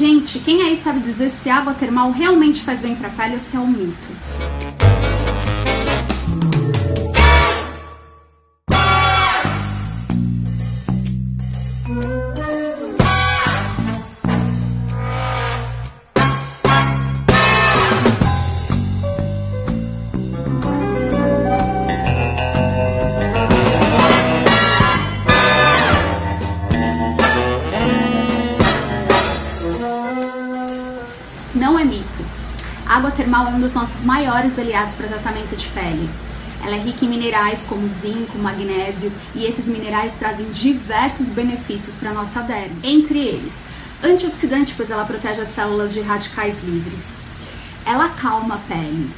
Gente, quem aí sabe dizer se água termal realmente faz bem pra pele ou se é um mito? Água termal é um dos nossos maiores aliados para tratamento de pele. Ela é rica em minerais como zinco, magnésio e esses minerais trazem diversos benefícios para a nossa derme. Entre eles, antioxidante, pois ela protege as células de radicais livres. Ela acalma a pele,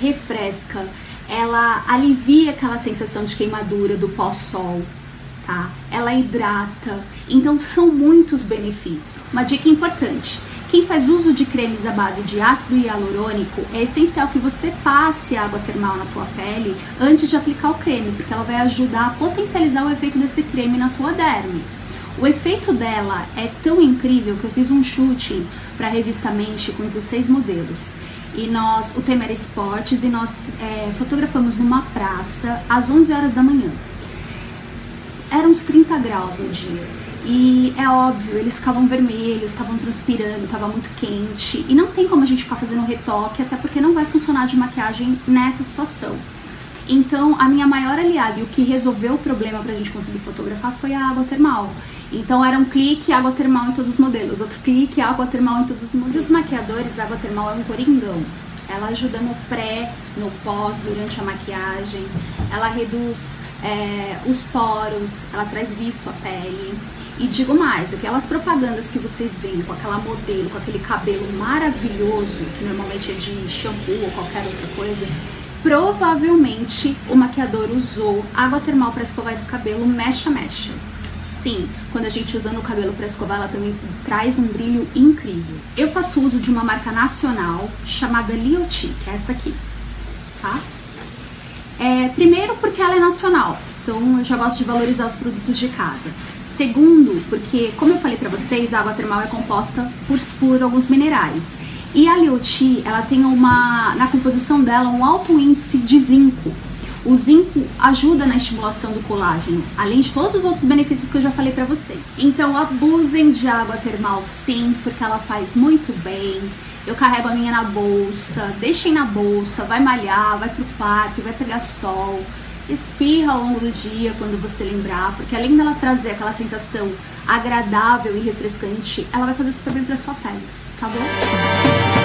refresca, ela alivia aquela sensação de queimadura do pós-sol, tá? Ela hidrata, então são muitos benefícios. Uma dica importante, quem faz uso de cremes à base de ácido hialurônico, é essencial que você passe água termal na tua pele antes de aplicar o creme, porque ela vai ajudar a potencializar o efeito desse creme na tua derme. O efeito dela é tão incrível que eu fiz um shooting para a revista Mente com 16 modelos. E nós, o tema era esportes, e nós é, fotografamos numa praça às 11 horas da manhã. Eram uns 30 graus no dia. E é óbvio, eles ficavam vermelhos, estavam transpirando, estava muito quente. E não tem como a gente ficar fazendo retoque, até porque não vai funcionar de maquiagem nessa situação. Então, a minha maior aliada e o que resolveu o problema pra gente conseguir fotografar foi a água termal. Então, era um clique, água termal em todos os modelos, outro clique, água termal em todos os modelos. Para os maquiadores, água termal é um coringão. Ela ajuda no pré, no pós, durante a maquiagem. Ela reduz é, os poros, ela traz viço à pele. E digo mais, aquelas propagandas que vocês veem com aquela modelo, com aquele cabelo maravilhoso, que normalmente é de shampoo ou qualquer outra coisa, provavelmente o maquiador usou água termal para escovar esse cabelo mecha mecha. Sim, quando a gente usa no cabelo para escovar, ela também traz um brilho incrível. Eu faço uso de uma marca nacional chamada Lioti, que é essa aqui, tá? É, primeiro porque ela é nacional, então eu já gosto de valorizar os produtos de casa. Segundo, porque, como eu falei pra vocês, a água termal é composta por, por alguns minerais. E a Lioti, ela tem uma, na composição dela, um alto índice de zinco. O zinco ajuda na estimulação do colágeno, além de todos os outros benefícios que eu já falei pra vocês. Então abusem de água termal sim, porque ela faz muito bem. Eu carrego a minha na bolsa, deixem na bolsa, vai malhar, vai pro parque, vai pegar sol espirra ao longo do dia quando você lembrar, porque além dela trazer aquela sensação agradável e refrescante, ela vai fazer super bem pra sua pele, tá bom?